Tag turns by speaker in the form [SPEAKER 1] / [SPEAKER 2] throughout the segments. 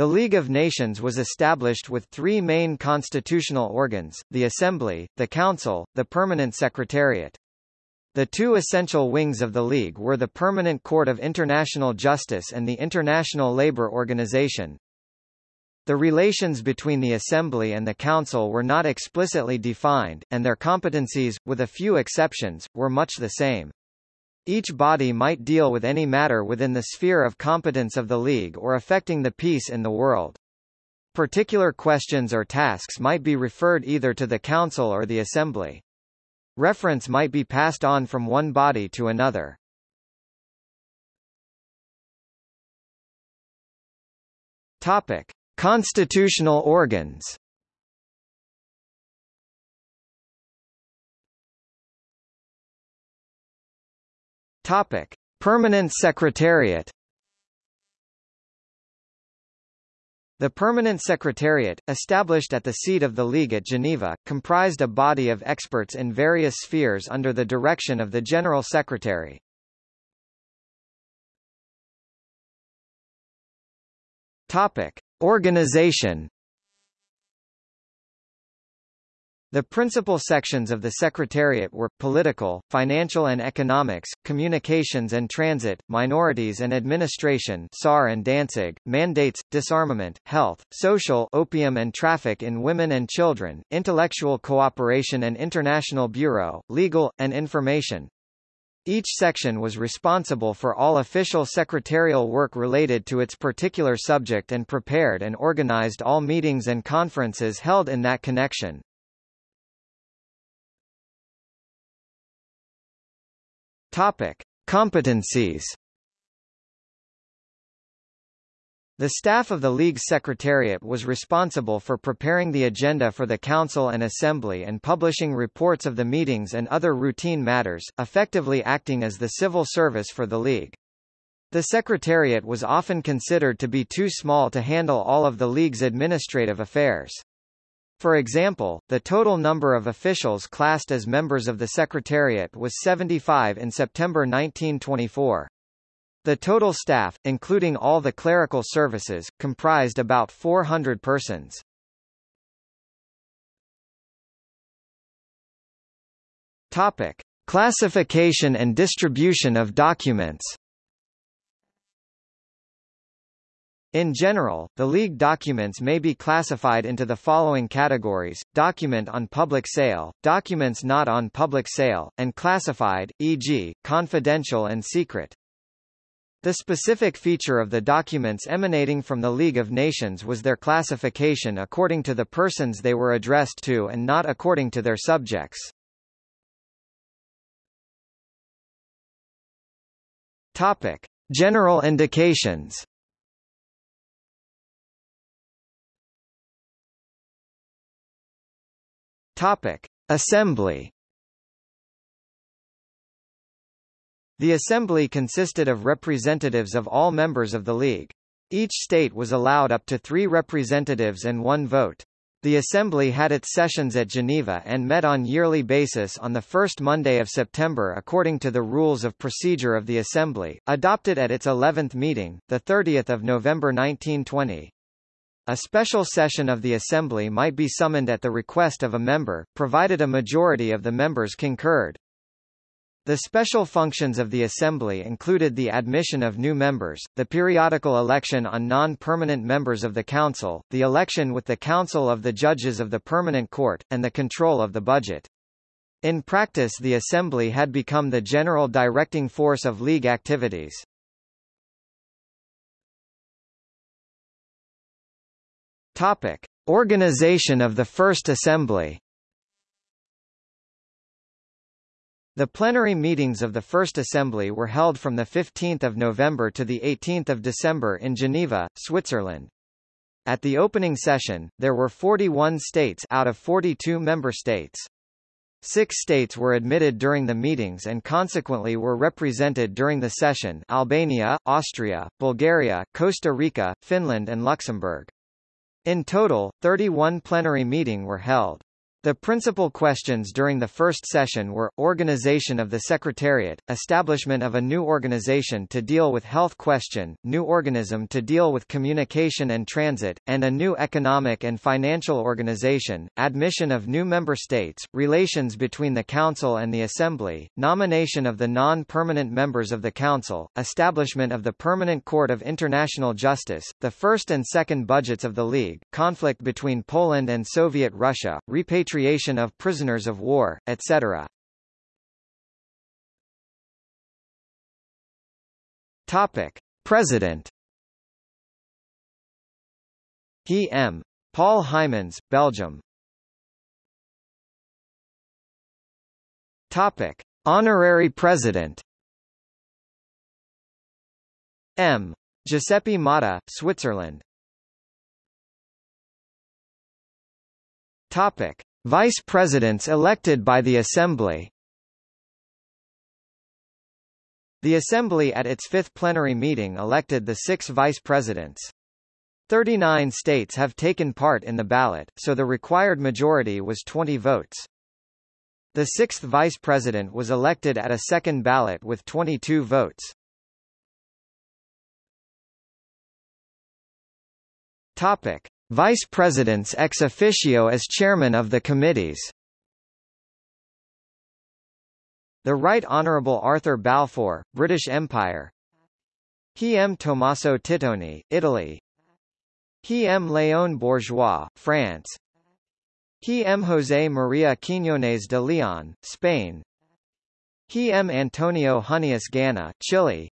[SPEAKER 1] The League of Nations was established with three main constitutional organs, the Assembly, the Council, the Permanent Secretariat. The two essential wings of the League were the Permanent Court of International Justice and the International Labour Organization. The relations between the Assembly and the Council were not explicitly defined, and their competencies, with a few exceptions, were much the same. Each body might deal with any matter within the sphere of competence of the League or affecting the peace in the world. Particular questions or tasks might be referred either to the Council or the Assembly. Reference might be passed on from one body to another. Topic: Constitutional organs. Topic: Permanent Secretariat. The Permanent Secretariat, established at the seat of the League at Geneva, comprised a body of experts in various spheres under the direction of the General Secretary. Topic: Organization The principal sections of the Secretariat were, political, financial and economics, communications and transit, minorities and administration Saar and Danzig, mandates, disarmament, health, social opium and traffic in women and children, intellectual cooperation and international bureau, legal, and information. Each section was responsible for all official secretarial work related to its particular subject and prepared and organized all meetings and conferences held in that connection. Topic: Competencies. The staff of the League's Secretariat was responsible for preparing the agenda for the Council and Assembly and publishing reports of the meetings and other routine matters, effectively acting as the civil service for the League. The Secretariat was often considered to be too small to handle all of the League's administrative affairs. For example, the total number of officials classed as members of the Secretariat was 75 in September 1924. The total staff, including all the clerical services, comprised about 400 persons. Topic: Classification and distribution of documents. In general, the League documents may be classified into the following categories, document on public sale, documents not on public sale, and classified, e.g., confidential and secret. The specific feature of the documents emanating from the League of Nations was their classification according to the persons they were addressed to and not according to their subjects. Topic. General indications Topic: Assembly. The Assembly consisted of representatives of all members of the League. Each state was allowed up to three representatives and one vote. The Assembly had its sessions at Geneva and met on yearly basis on the first Monday of September according to the Rules of Procedure of the Assembly, adopted at its 11th meeting, 30 November 1920. A special session of the Assembly might be summoned at the request of a member, provided a majority of the members concurred. The special functions of the Assembly included the admission of new members, the periodical election on non-permanent members of the Council, the election with the Council of the Judges of the Permanent Court, and the control of the budget. In practice the Assembly had become the general directing force of League activities. Topic: Organization of the First Assembly. The plenary meetings of the First Assembly were held from 15 November to 18 December in Geneva, Switzerland. At the opening session, there were 41 states out of 42 member states. Six states were admitted during the meetings and consequently were represented during the session Albania, Austria, Bulgaria, Costa Rica, Finland and Luxembourg. In total, 31 plenary meeting were held. The principal questions during the first session were, organization of the Secretariat, establishment of a new organization to deal with health question, new organism to deal with communication and transit, and a new economic and financial organization, admission of new member states, relations between the Council and the Assembly, nomination of the non-permanent members of the Council, establishment of the Permanent Court of International Justice, the first and second budgets of the League, conflict between Poland and Soviet Russia, repatriation repatriation of prisoners of war, etc. Topic: President. He M. Paul Hymans, Belgium. Topic: Honorary President. M. Giuseppe Motta, Switzerland. Topic: Vice Presidents elected by the Assembly The Assembly at its fifth plenary meeting elected the six vice presidents. Thirty-nine states have taken part in the ballot, so the required majority was 20 votes. The sixth vice president was elected at a second ballot with 22 votes. Topic. Vice Presidents ex officio as chairman of the committees. The Right Honourable Arthur Balfour, British Empire He M. Tommaso Tittoni, Italy He M. Léon Bourgeois, France He M. José María Quiñones de León, Spain He M. Antonio Huneeus Gana, Chile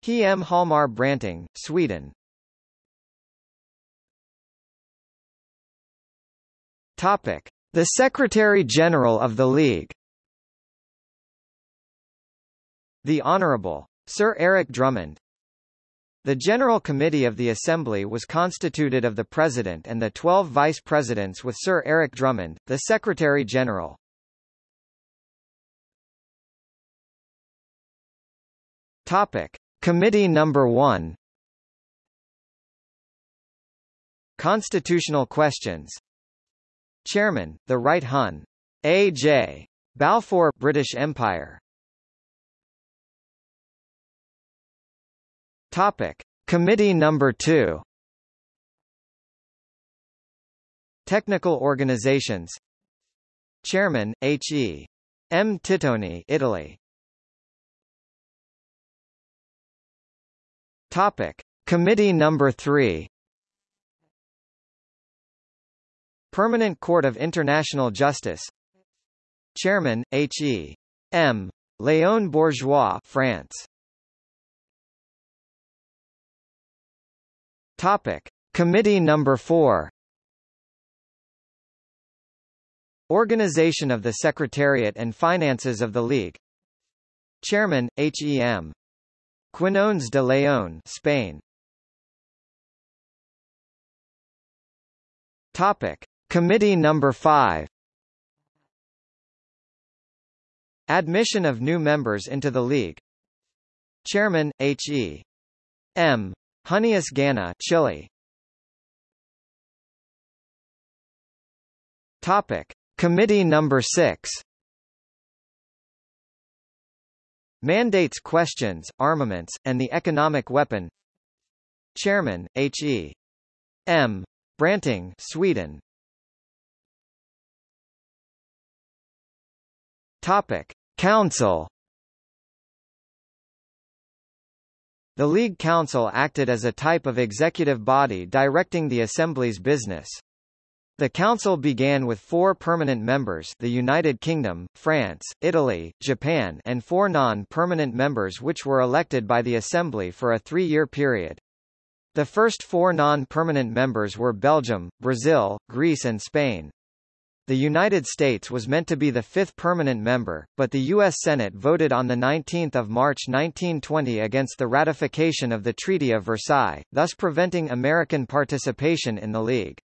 [SPEAKER 1] He M. Hjalmar Branting, Sweden Topic: The Secretary-General of the League. The Honourable Sir Eric Drummond. The General Committee of the Assembly was constituted of the President and the 12 Vice Presidents with Sir Eric Drummond, the Secretary-General. Topic: Committee number 1 Constitutional questions Chairman, the Right Hun. A. J. Balfour British Empire. Topic. Committee number 2 Technical Organizations Chairman, H. E. M. Tittoni Italy Topic. Committee number 3 Permanent Court of International Justice Chairman, H. E. M. Léon Bourgeois France. Topic. Committee number 4 Organization of the Secretariat and Finances of the League Chairman, H. E. M. Quinones de León Spain Topic. Committee number 5 Admission of new members into the League Chairman, H. E. M. Huneeus Gana Chile Topic. Committee number 6 Mandates questions, armaments, and the economic weapon Chairman, H. E. M. Branting Sweden Topic: Council. The League Council acted as a type of executive body directing the Assembly's business. The Council began with four permanent members the United Kingdom, France, Italy, Japan and four non-permanent members which were elected by the Assembly for a three-year period. The first four non-permanent members were Belgium, Brazil, Greece and Spain. The United States was meant to be the fifth permanent member, but the U.S. Senate voted on 19 March 1920 against the ratification of the Treaty of Versailles, thus preventing American participation in the League.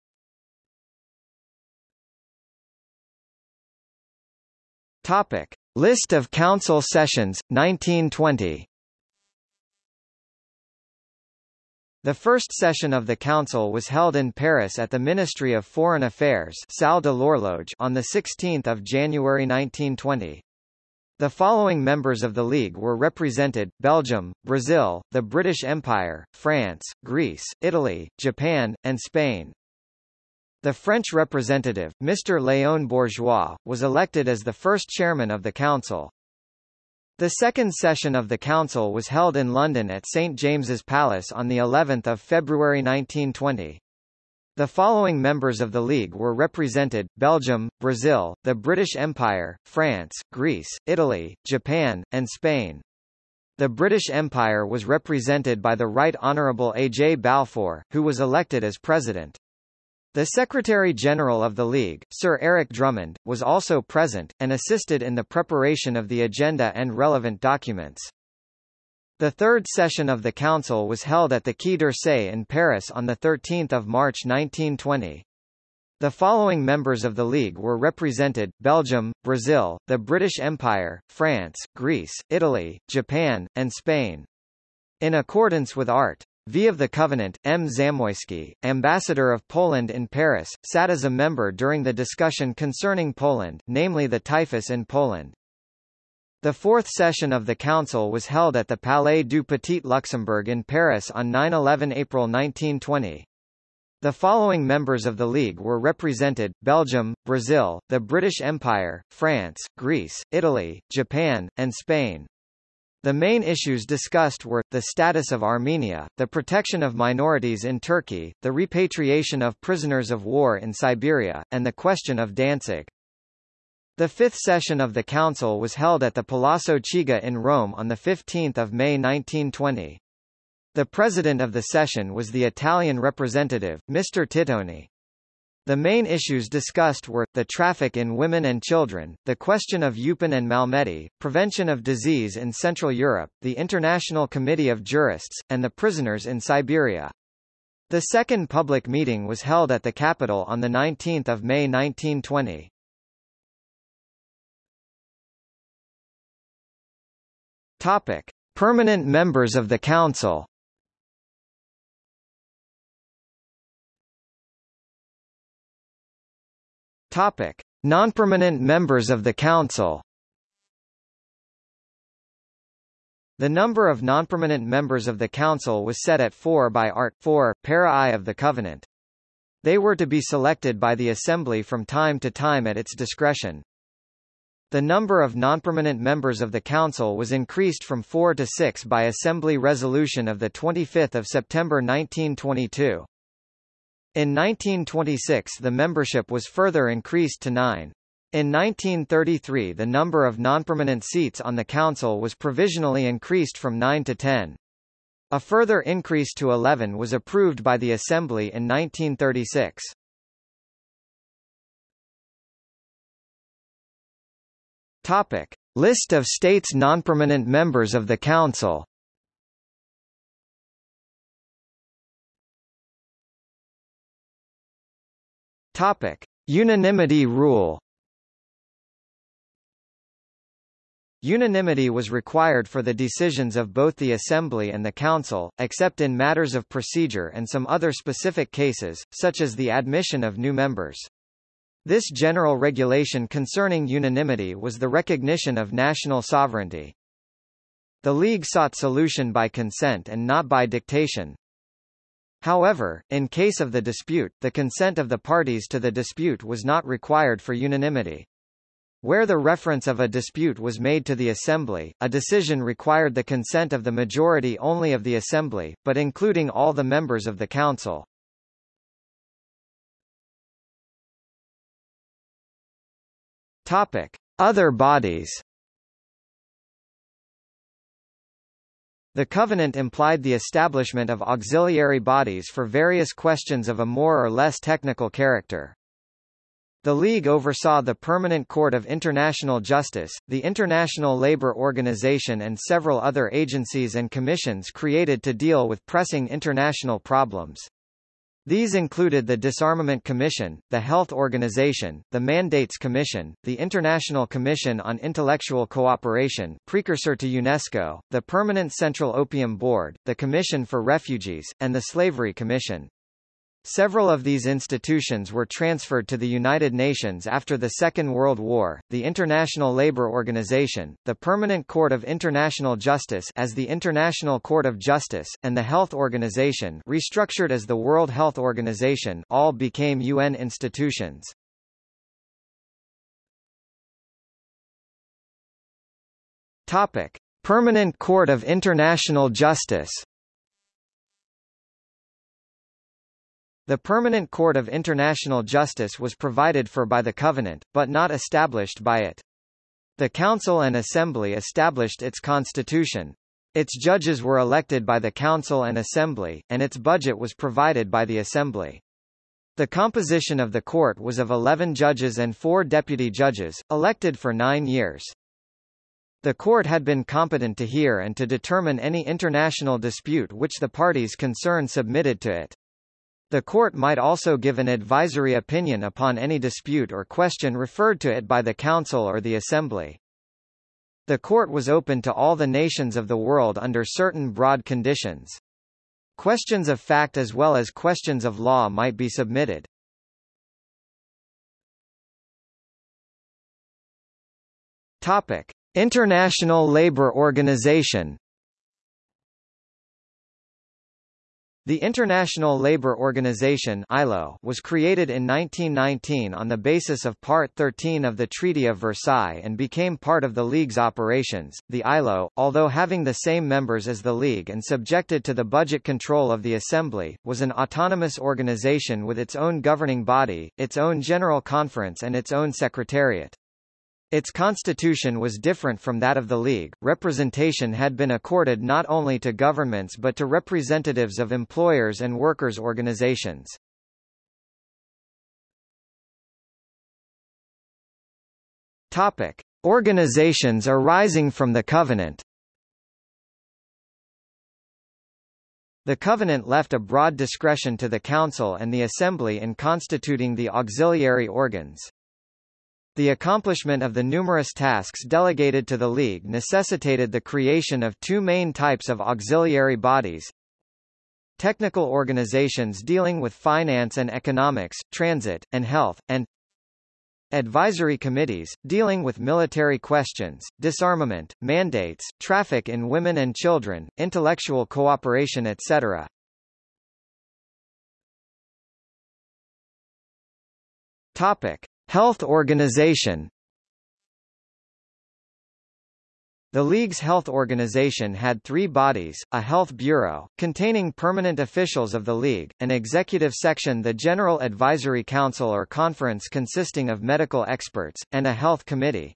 [SPEAKER 1] Topic. List of Council sessions, 1920 The first session of the Council was held in Paris at the Ministry of Foreign Affairs Salle de on 16 January 1920. The following members of the League were represented, Belgium, Brazil, the British Empire, France, Greece, Italy, Japan, and Spain. The French representative, Mr. Léon Bourgeois, was elected as the first chairman of the Council. The second session of the Council was held in London at St James's Palace on the 11th of February 1920. The following members of the League were represented, Belgium, Brazil, the British Empire, France, Greece, Italy, Japan, and Spain. The British Empire was represented by the Right Honourable A. J. Balfour, who was elected as president. The Secretary-General of the League, Sir Eric Drummond, was also present, and assisted in the preparation of the agenda and relevant documents. The third session of the Council was held at the Quai d'Orsay in Paris on 13 March 1920. The following members of the League were represented, Belgium, Brazil, the British Empire, France, Greece, Italy, Japan, and Spain. In accordance with Art. V of the Covenant, M. Zamoyski, ambassador of Poland in Paris, sat as a member during the discussion concerning Poland, namely the typhus in Poland. The fourth session of the Council was held at the Palais du Petit Luxembourg in Paris on 9–11 April 1920. The following members of the League were represented, Belgium, Brazil, the British Empire, France, Greece, Italy, Japan, and Spain. The main issues discussed were, the status of Armenia, the protection of minorities in Turkey, the repatriation of prisoners of war in Siberia, and the question of Danzig. The fifth session of the Council was held at the Palazzo Chigi in Rome on 15 May 1920. The president of the session was the Italian representative, Mr. Tittoni. The main issues discussed were, the traffic in women and children, the question of Eupen and Malmedy, prevention of disease in Central Europe, the International Committee of Jurists, and the prisoners in Siberia. The second public meeting was held at the capital on 19 May 1920. Topic. Permanent members of the Council Topic: Non-permanent members of the Council. The number of non-permanent members of the Council was set at four by Art. 4, para I of the Covenant. They were to be selected by the Assembly from time to time at its discretion. The number of non-permanent members of the Council was increased from four to six by Assembly Resolution of 25 September 1922. In 1926 the membership was further increased to nine. In 1933 the number of non-permanent seats on the Council was provisionally increased from 9 to 10. A further increase to 11 was approved by the Assembly in 1936. Topic. List of states non-permanent members of the Council Topic: Unanimity rule. Unanimity was required for the decisions of both the Assembly and the Council, except in matters of procedure and some other specific cases, such as the admission of new members. This general regulation concerning unanimity was the recognition of national sovereignty. The League sought solution by consent and not by dictation, However, in case of the dispute, the consent of the parties to the dispute was not required for unanimity. Where the reference of a dispute was made to the Assembly, a decision required the consent of the majority only of the Assembly, but including all the members of the Council. Topic. Other bodies The covenant implied the establishment of auxiliary bodies for various questions of a more or less technical character. The League oversaw the Permanent Court of International Justice, the International Labour Organization and several other agencies and commissions created to deal with pressing international problems. These included the Disarmament Commission, the Health Organization, the Mandates Commission, the International Commission on Intellectual Cooperation precursor to UNESCO, the Permanent Central Opium Board, the Commission for Refugees, and the Slavery Commission. Several of these institutions were transferred to the United Nations after the Second World War, the International Labour Organization, the Permanent Court of International Justice as the International Court of Justice, and the Health Organization restructured as the World Health Organization all became UN institutions. Topic. Permanent Court of International Justice The Permanent Court of International Justice was provided for by the Covenant, but not established by it. The Council and Assembly established its constitution. Its judges were elected by the Council and Assembly, and its budget was provided by the Assembly. The composition of the court was of 11 judges and four deputy judges, elected for nine years. The court had been competent to hear and to determine any international dispute which the parties concerned submitted to it. The court might also give an advisory opinion upon any dispute or question referred to it by the Council or the Assembly. The court was open to all the nations of the world under certain broad conditions. Questions of fact as well as questions of law might be submitted. Topic: International Labour Organization The International Labour Organization ILO was created in 1919 on the basis of Part 13 of the Treaty of Versailles and became part of the League's operations. The ILO, although having the same members as the League and subjected to the budget control of the Assembly, was an autonomous organization with its own governing body, its own General Conference and its own Secretariat. Its constitution was different from that of the League. Representation had been accorded not only to governments but to representatives of employers and workers' organizations. Topic: Organizations arising from the Covenant. The Covenant left a broad discretion to the Council and the Assembly in constituting the auxiliary organs. The accomplishment of the numerous tasks delegated to the League necessitated the creation of two main types of auxiliary bodies. Technical organizations dealing with finance and economics, transit, and health, and advisory committees, dealing with military questions, disarmament, mandates, traffic in women and children, intellectual cooperation etc. Topic. Health Organization The League's health organization had three bodies, a health bureau, containing permanent officials of the League, an executive section the General Advisory Council or Conference consisting of medical experts, and a health committee.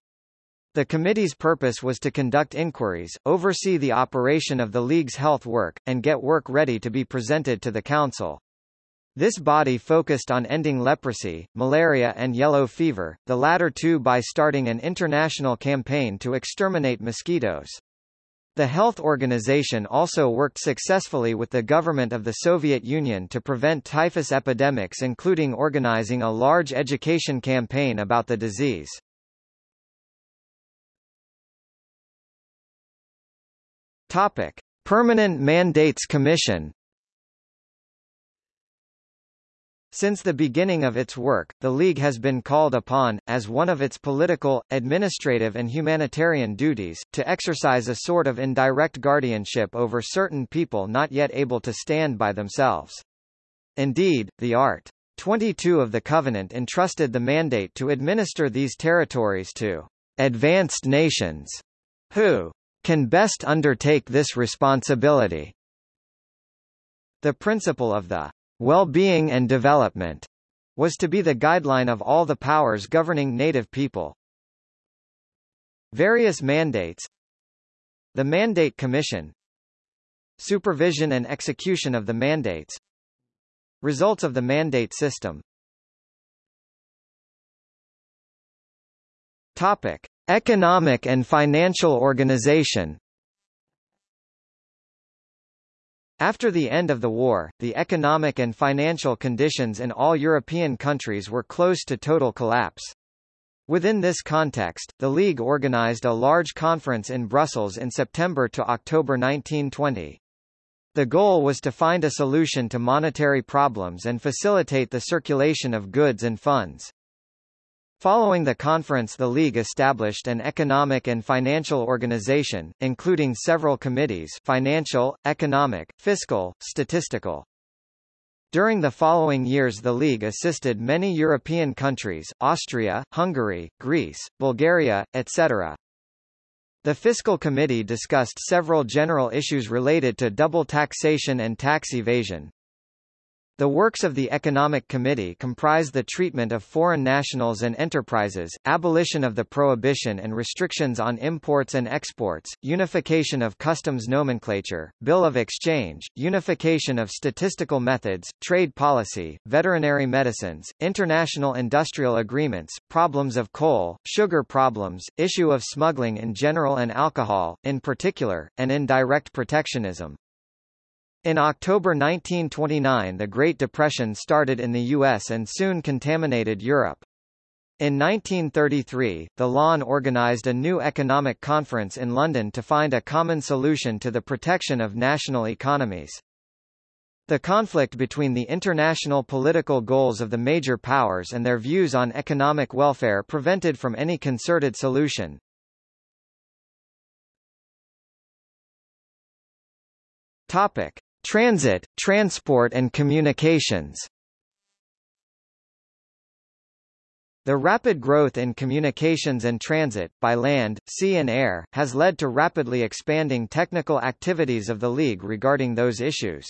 [SPEAKER 1] The committee's purpose was to conduct inquiries, oversee the operation of the League's health work, and get work ready to be presented to the Council. This body focused on ending leprosy, malaria and yellow fever, the latter two by starting an international campaign to exterminate mosquitoes. The health organization also worked successfully with the government of the Soviet Union to prevent typhus epidemics including organizing a large education campaign about the disease. Topic. Permanent Mandates Commission Since the beginning of its work, the League has been called upon, as one of its political, administrative and humanitarian duties, to exercise a sort of indirect guardianship over certain people not yet able to stand by themselves. Indeed, the Art. 22 of the Covenant entrusted the mandate to administer these territories to advanced nations, who can best undertake this responsibility. The principle of the well-being and development was to be the guideline of all the powers governing native people. Various mandates. The Mandate Commission. Supervision and execution of the mandates. Results of the mandate system. Topic. Economic and financial organization After the end of the war, the economic and financial conditions in all European countries were close to total collapse. Within this context, the League organized a large conference in Brussels in September to October 1920. The goal was to find a solution to monetary problems and facilitate the circulation of goods and funds. Following the conference the League established an economic and financial organization, including several committees financial, economic, fiscal, statistical. During the following years the League assisted many European countries, Austria, Hungary, Greece, Bulgaria, etc. The Fiscal Committee discussed several general issues related to double taxation and tax evasion, the works of the Economic Committee comprise the treatment of foreign nationals and enterprises, abolition of the prohibition and restrictions on imports and exports, unification of customs nomenclature, bill of exchange, unification of statistical methods, trade policy, veterinary medicines, international industrial agreements, problems of coal, sugar problems, issue of smuggling in general and alcohol, in particular, and indirect protectionism. In October 1929 the Great Depression started in the U.S. and soon contaminated Europe. In 1933, the LON organized a new economic conference in London to find a common solution to the protection of national economies. The conflict between the international political goals of the major powers and their views on economic welfare prevented from any concerted solution. Topic: Transit, transport and communications The rapid growth in communications and transit, by land, sea and air, has led to rapidly expanding technical activities of the League regarding those issues.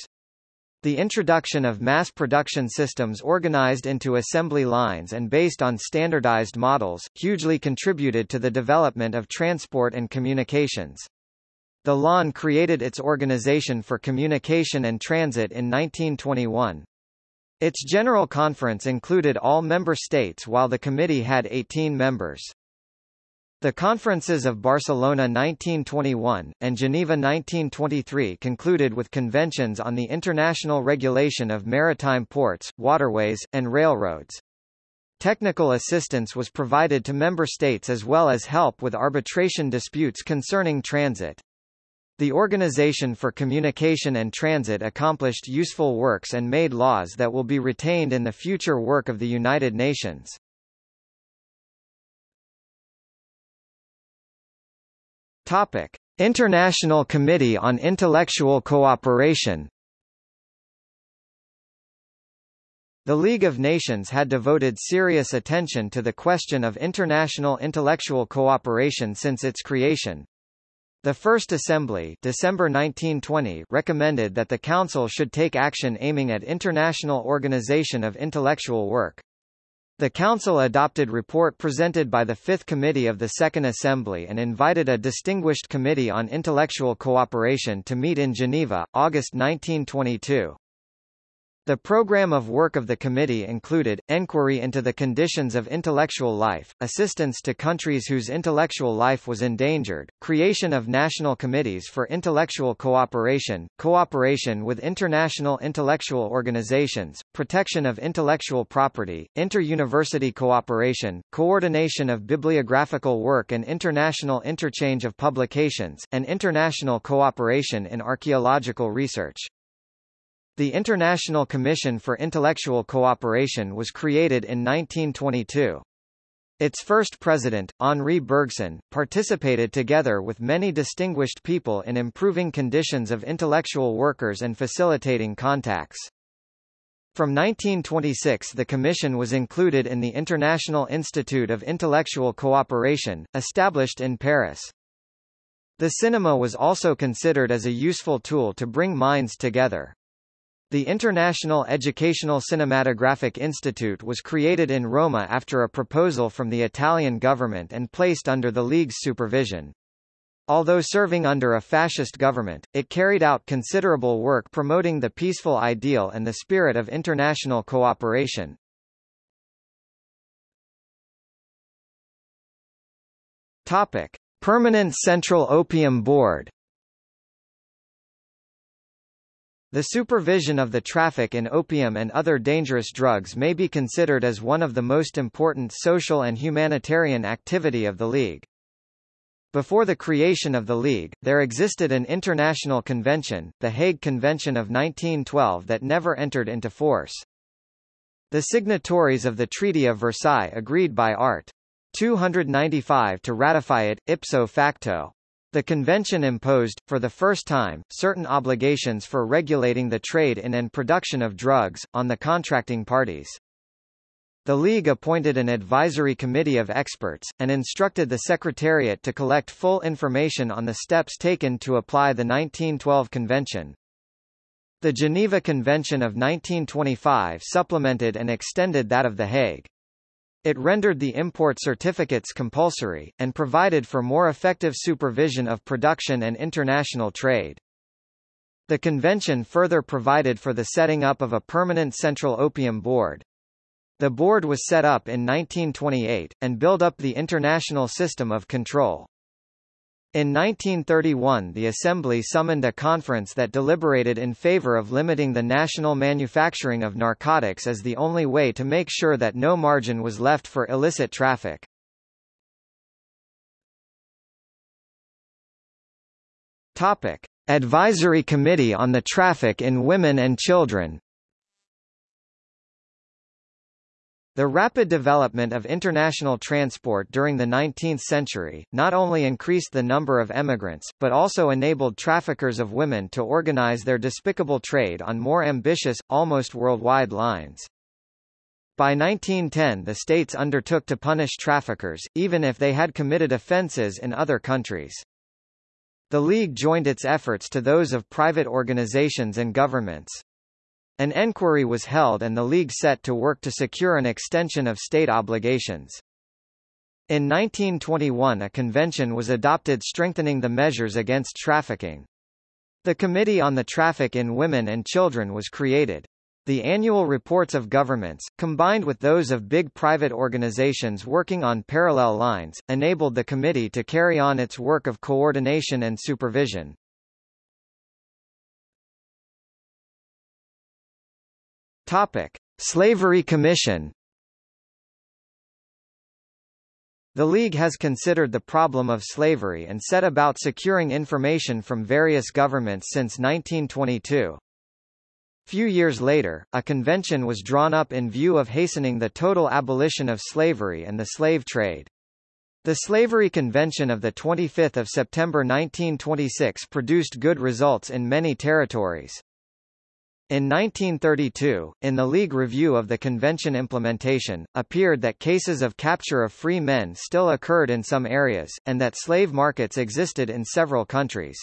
[SPEAKER 1] The introduction of mass production systems organized into assembly lines and based on standardized models, hugely contributed to the development of transport and communications. The LON created its Organization for Communication and Transit in 1921. Its General Conference included all member states while the committee had 18 members. The conferences of Barcelona 1921, and Geneva 1923 concluded with conventions on the international regulation of maritime ports, waterways, and railroads. Technical assistance was provided to member states as well as help with arbitration disputes concerning transit. The Organization for Communication and Transit accomplished useful works and made laws that will be retained in the future work of the United Nations. Topic: International Committee on Intellectual Cooperation. The League of Nations had devoted serious attention to the question of international intellectual cooperation since its creation, the First Assembly December 1920 recommended that the Council should take action aiming at international organization of intellectual work. The Council adopted report presented by the Fifth Committee of the Second Assembly and invited a distinguished committee on intellectual cooperation to meet in Geneva, August 1922. The program of work of the committee included, enquiry into the conditions of intellectual life, assistance to countries whose intellectual life was endangered, creation of national committees for intellectual cooperation, cooperation with international intellectual organizations, protection of intellectual property, inter-university cooperation, coordination of bibliographical work and international interchange of publications, and international cooperation in archaeological research. The International Commission for Intellectual Cooperation was created in 1922. Its first president, Henri Bergson, participated together with many distinguished people in improving conditions of intellectual workers and facilitating contacts. From 1926 the Commission was included in the International Institute of Intellectual Cooperation, established in Paris. The cinema was also considered as a useful tool to bring minds together. The International Educational Cinematographic Institute was created in Roma after a proposal from the Italian government and placed under the League's supervision. Although serving under a fascist government, it carried out considerable work promoting the peaceful ideal and the spirit of international cooperation. Topic: Permanent Central Opium Board The supervision of the traffic in opium and other dangerous drugs may be considered as one of the most important social and humanitarian activity of the League. Before the creation of the League, there existed an international convention, the Hague Convention of 1912 that never entered into force. The signatories of the Treaty of Versailles agreed by Art. 295 to ratify it, ipso facto. The convention imposed, for the first time, certain obligations for regulating the trade in and production of drugs, on the contracting parties. The League appointed an advisory committee of experts, and instructed the Secretariat to collect full information on the steps taken to apply the 1912 Convention. The Geneva Convention of 1925 supplemented and extended that of The Hague. It rendered the import certificates compulsory, and provided for more effective supervision of production and international trade. The convention further provided for the setting up of a permanent Central Opium Board. The board was set up in 1928, and built up the international system of control. In 1931 the Assembly summoned a conference that deliberated in favor of limiting the national manufacturing of narcotics as the only way to make sure that no margin was left for illicit traffic. Topic. Advisory Committee on the Traffic in Women and Children The rapid development of international transport during the 19th century, not only increased the number of emigrants, but also enabled traffickers of women to organize their despicable trade on more ambitious, almost worldwide lines. By 1910 the states undertook to punish traffickers, even if they had committed offences in other countries. The League joined its efforts to those of private organizations and governments. An enquiry was held and the League set to work to secure an extension of state obligations. In 1921 a convention was adopted strengthening the measures against trafficking. The Committee on the Traffic in Women and Children was created. The annual reports of governments, combined with those of big private organizations working on parallel lines, enabled the committee to carry on its work of coordination and supervision. Topic: Slavery Commission. The League has considered the problem of slavery and set about securing information from various governments since 1922. Few years later, a convention was drawn up in view of hastening the total abolition of slavery and the slave trade. The Slavery Convention of 25 September 1926 produced good results in many territories. In 1932, in the League Review of the Convention implementation, appeared that cases of capture of free men still occurred in some areas, and that slave markets existed in several countries.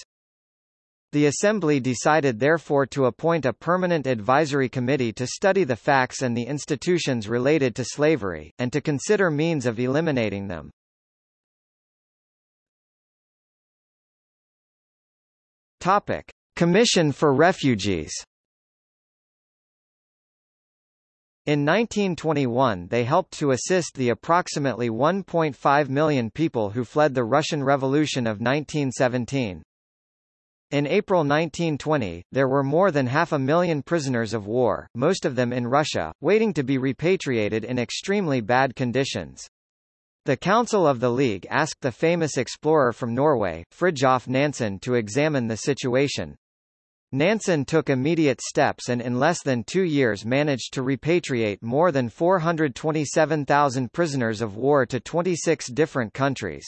[SPEAKER 1] The Assembly decided therefore to appoint a permanent advisory committee to study the facts and the institutions related to slavery, and to consider means of eliminating them. Topic. Commission for Refugees In 1921 they helped to assist the approximately 1.5 million people who fled the Russian Revolution of 1917. In April 1920, there were more than half a million prisoners of war, most of them in Russia, waiting to be repatriated in extremely bad conditions. The Council of the League asked the famous explorer from Norway, Fridtjof Nansen to examine the situation. Nansen took immediate steps and in less than two years managed to repatriate more than 427,000 prisoners of war to 26 different countries.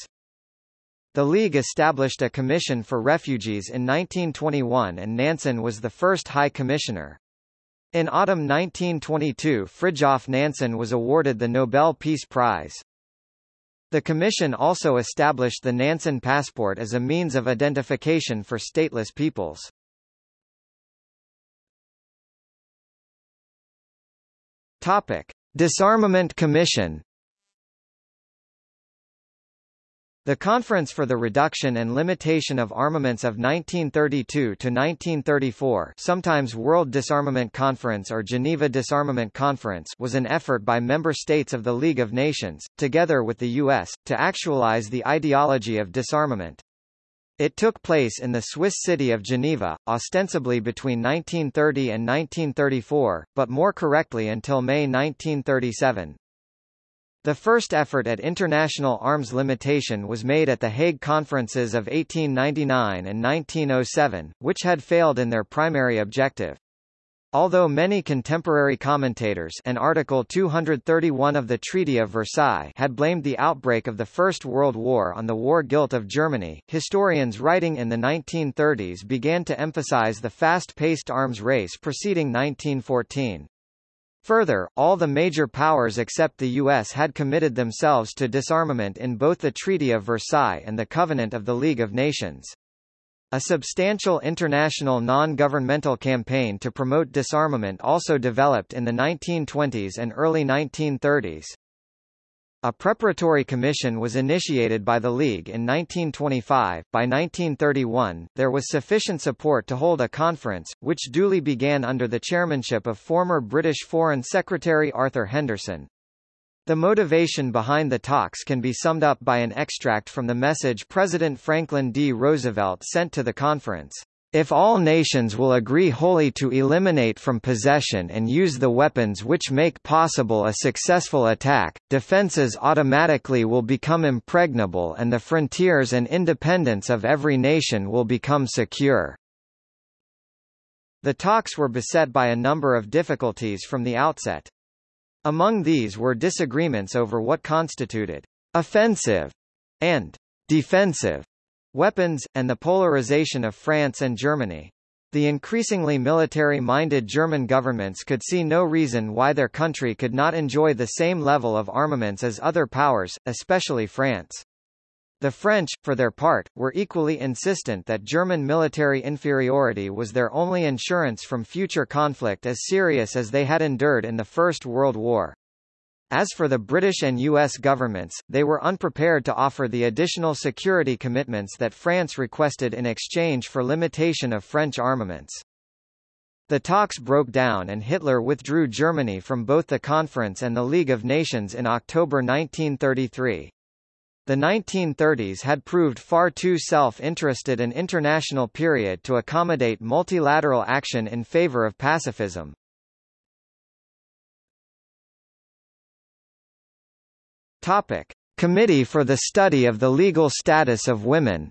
[SPEAKER 1] The League established a commission for refugees in 1921 and Nansen was the first High Commissioner. In autumn 1922 Fridtjof Nansen was awarded the Nobel Peace Prize. The Commission also established the Nansen Passport as a means of identification for stateless peoples. Topic: Disarmament Commission. The Conference for the Reduction and Limitation of Armaments of 1932 to 1934, sometimes World Disarmament Conference or Geneva Disarmament Conference, was an effort by member states of the League of Nations, together with the US, to actualize the ideology of disarmament. It took place in the Swiss city of Geneva, ostensibly between 1930 and 1934, but more correctly until May 1937. The first effort at international arms limitation was made at the Hague Conferences of 1899 and 1907, which had failed in their primary objective. Although many contemporary commentators and Article 231 of the Treaty of Versailles had blamed the outbreak of the First World War on the war guilt of Germany, historians writing in the 1930s began to emphasize the fast-paced arms race preceding 1914. Further, all the major powers except the U.S. had committed themselves to disarmament in both the Treaty of Versailles and the Covenant of the League of Nations. A substantial international non-governmental campaign to promote disarmament also developed in the 1920s and early 1930s. A preparatory commission was initiated by the League in 1925. By 1931, there was sufficient support to hold a conference, which duly began under the chairmanship of former British Foreign Secretary Arthur Henderson. The motivation behind the talks can be summed up by an extract from the message President Franklin D. Roosevelt sent to the conference. If all nations will agree wholly to eliminate from possession and use the weapons which make possible a successful attack, defenses automatically will become impregnable and the frontiers and independence of every nation will become secure. The talks were beset by a number of difficulties from the outset. Among these were disagreements over what constituted offensive and defensive weapons, and the polarization of France and Germany. The increasingly military-minded German governments could see no reason why their country could not enjoy the same level of armaments as other powers, especially France. The French, for their part, were equally insistent that German military inferiority was their only insurance from future conflict as serious as they had endured in the First World War. As for the British and U.S. governments, they were unprepared to offer the additional security commitments that France requested in exchange for limitation of French armaments. The talks broke down and Hitler withdrew Germany from both the conference and the League of Nations in October 1933. The 1930s had proved far too self-interested an international period to accommodate multilateral action in favor of pacifism. Topic: Committee for the Study of the Legal Status of Women.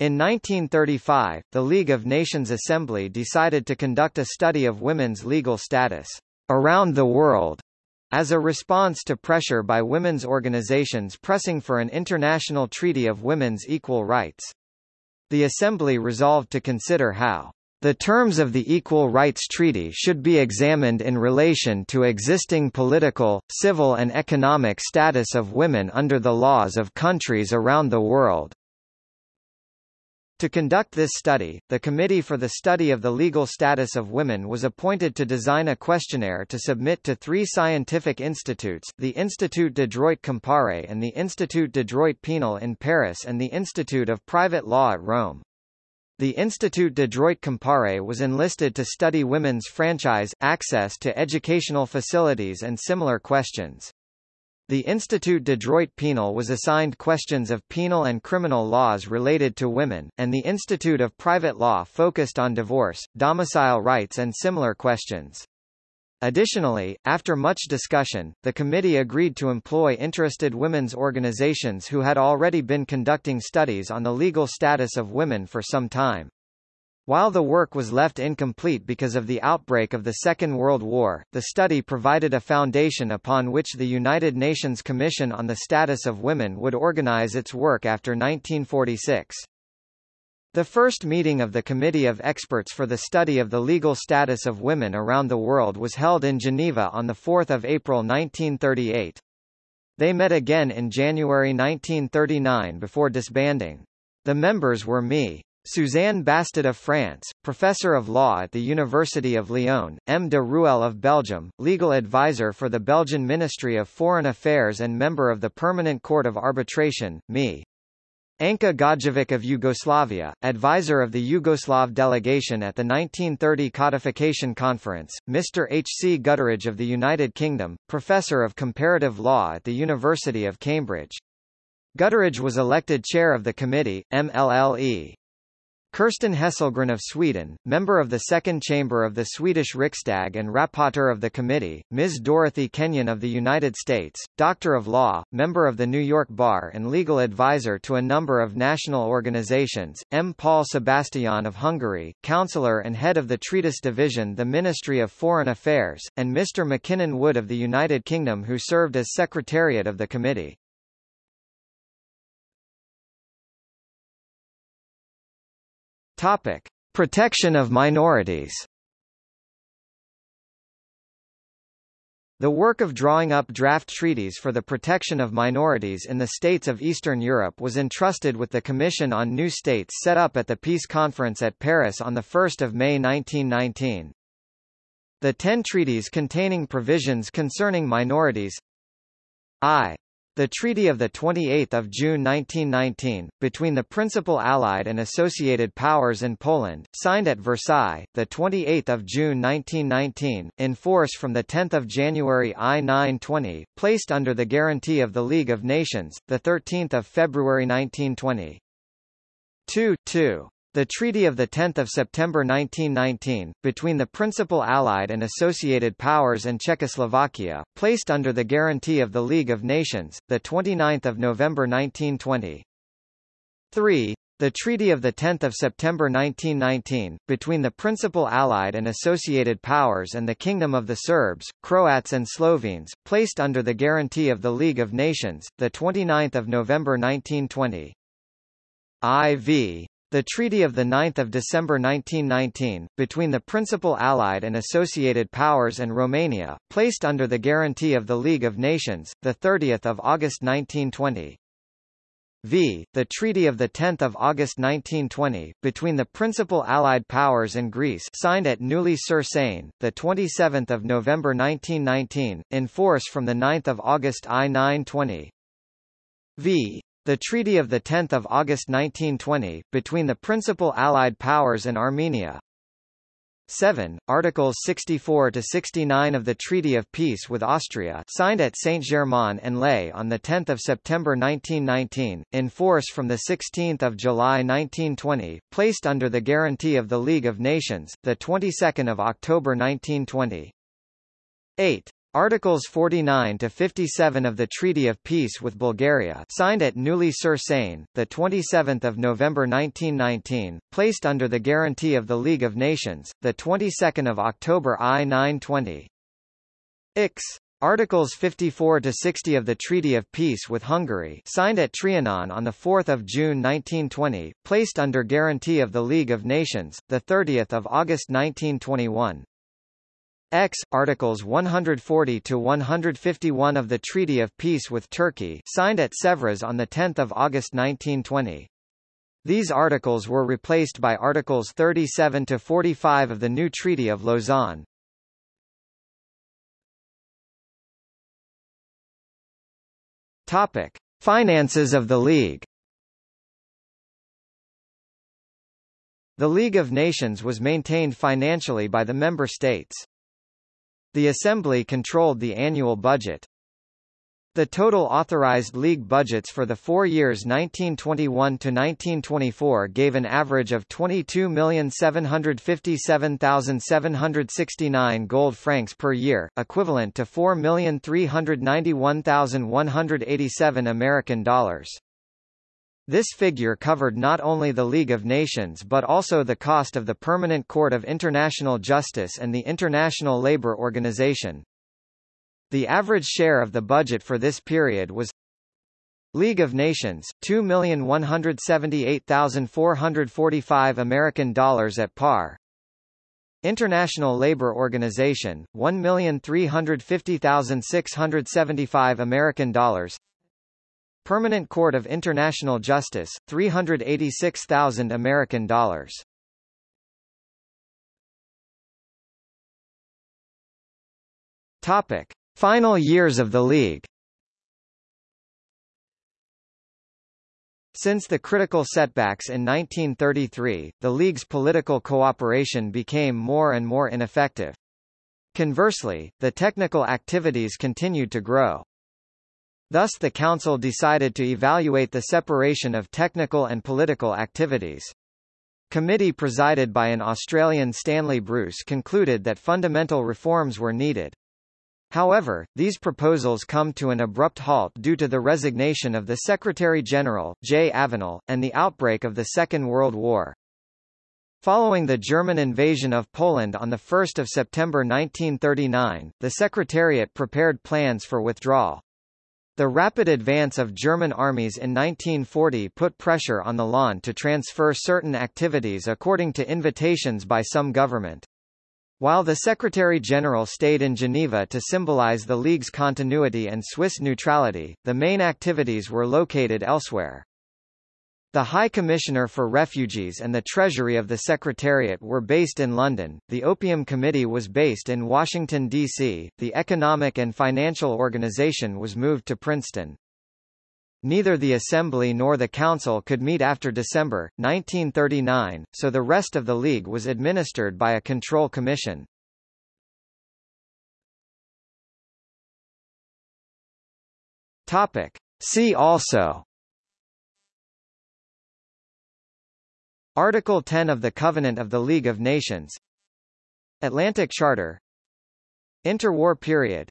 [SPEAKER 1] In 1935, the League of Nations Assembly decided to conduct a study of women's legal status around the world as a response to pressure by women's organizations pressing for an international treaty of women's equal rights. The Assembly resolved to consider how the terms of the Equal Rights Treaty should be examined in relation to existing political, civil and economic status of women under the laws of countries around the world. To conduct this study, the Committee for the Study of the Legal Status of Women was appointed to design a questionnaire to submit to three scientific institutes, the Institut de Droit Comparé and the Institut de Droit Pénal in Paris and the Institute of Private Law at Rome. The Institut de Droit Comparé was enlisted to study women's franchise, access to educational facilities and similar questions. The Institut de Droit Pénal was assigned questions of penal and criminal laws related to women, and the Institute of Private Law focused on divorce, domicile rights and similar questions. Additionally, after much discussion, the committee agreed to employ interested women's organizations who had already been conducting studies on the legal status of women for some time. While the work was left incomplete because of the outbreak of the Second World War, the study provided a foundation upon which the United Nations Commission on the Status of Women would organize its work after 1946. The first meeting of the Committee of Experts for the Study of the Legal Status of Women around the world was held in Geneva on 4 April 1938. They met again in January 1939 before disbanding. The members were me. Suzanne Bastid of France, Professor of Law at the University of Lyon, M. de Ruelle of Belgium, Legal Advisor for the Belgian Ministry of Foreign Affairs and Member of the Permanent Court of Arbitration, me. Anka Godjevac of Yugoslavia, advisor of the Yugoslav delegation at the 1930 Codification Conference, Mr. H. C. Gutteridge of the United Kingdom, professor of comparative law at the University of Cambridge. Gutteridge was elected chair of the committee, MLLE. Kerstin Hesselgren of Sweden, member of the Second Chamber of the Swedish Riksdag and rapporteur of the committee, Ms. Dorothy Kenyon of the United States, Doctor of Law, member of the New York Bar and legal advisor to a number of national organizations, M. Paul Sebestyén of Hungary, counselor and head of the Treatise Division the Ministry of Foreign Affairs, and Mr. Mackinnon Wood of the United Kingdom who served as Secretariat of the committee. Topic: Protection of minorities. The work of drawing up draft treaties for the protection of minorities in the states of Eastern Europe was entrusted with the Commission on New States set up at the Peace Conference at Paris on 1 May 1919. The ten treaties containing provisions concerning minorities I. The Treaty of 28 June 1919, between the Principal Allied and Associated Powers and Poland, signed at Versailles, 28 June 1919, in force from 10 January I-920, placed under the guarantee of the League of Nations, 13 February 1920. 2. 2. The Treaty of 10 September 1919, between the Principal Allied and Associated Powers and Czechoslovakia, placed under the guarantee of the League of Nations, 29 November 1920. 3. The Treaty of 10 September 1919, between the Principal Allied and Associated Powers and the Kingdom of the Serbs, Croats and Slovenes, placed under the guarantee of the League of Nations, 29 November 1920. IV. The Treaty of 9 December 1919, between the Principal Allied and Associated Powers and Romania, placed under the guarantee of the League of Nations, 30 August 1920. V. The Treaty of 10 August 1920, between the Principal Allied Powers and Greece signed at Neuilly-sur-Seine, 27 November 1919, in force from 9 August I-920. V. The Treaty of 10 August 1920, between the Principal Allied Powers and Armenia. 7. Articles 64–69 of the Treaty of Peace with Austria signed at Saint-Germain-en-Laye on 10 September 1919, in force from 16 July 1920, placed under the guarantee of the League of Nations, 22 October 1920. 8. Articles 49 to 57 of the Treaty of Peace with Bulgaria, signed at Neuilly-sur-Seine, the 27th of November 1919, placed under the guarantee of the League of Nations, the 22nd of October I-920. Ix. Articles 54 to 60 of the Treaty of Peace with Hungary, signed at Trianon on the 4th of June 1920, placed under guarantee of the League of Nations, the 30th of August 1921. X. Articles 140 to 151 of the Treaty of Peace with Turkey, signed at Sèvres on the 10th of August 1920. These articles were replaced by Articles 37 to 45 of the new Treaty of Lausanne. Topic: Finances of the League. The League of Nations was maintained financially by the member states. The Assembly controlled the annual budget. The total authorized League budgets for the four years 1921 to 1924 gave an average of 22,757,769 gold francs per year, equivalent to 4,391,187 American dollars. This figure covered not only the League of Nations but also the cost of the Permanent Court of International Justice and the International Labour Organization. The average share of the budget for this period was League of Nations 2,178,445 American dollars at par. International Labour Organization 1,350,675 American dollars. Permanent Court of International Justice, 386,000 American dollars. Topic: Final years of the League. Since the critical setbacks in 1933, the League's political cooperation became more and more ineffective. Conversely, the technical activities continued to grow. Thus the Council decided to evaluate the separation of technical and political activities. Committee presided by an Australian Stanley Bruce concluded that fundamental reforms were needed. However, these proposals come to an abrupt halt due to the resignation of the Secretary-General, J. Avenol, and the outbreak of the Second World War. Following the German invasion of Poland on 1 September 1939, the Secretariat prepared plans for withdrawal. The rapid advance of German armies in 1940 put pressure on the LAN to transfer certain activities according to invitations by some government. While the Secretary-General stayed in Geneva to symbolize the League's continuity and Swiss neutrality, the main activities were located elsewhere. The High Commissioner for Refugees and the Treasury of the Secretariat were based in London, the Opium Committee was based in Washington, D.C., the Economic and Financial Organization was moved to Princeton. Neither the Assembly nor the Council could meet after December, 1939, so the rest of the League was administered by a control commission. Topic. See also Article 10 of the Covenant of the League of Nations. Atlantic Charter. Interwar period.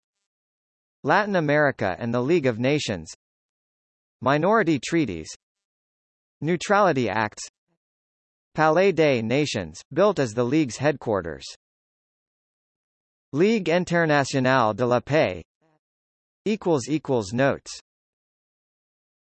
[SPEAKER 1] Latin America and the League of Nations. Minority treaties. Neutrality Acts. Palais des Nations, built as the League's headquarters. Ligue Internationale de la Paix. Notes